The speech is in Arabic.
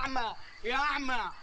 اعمى يا اعمى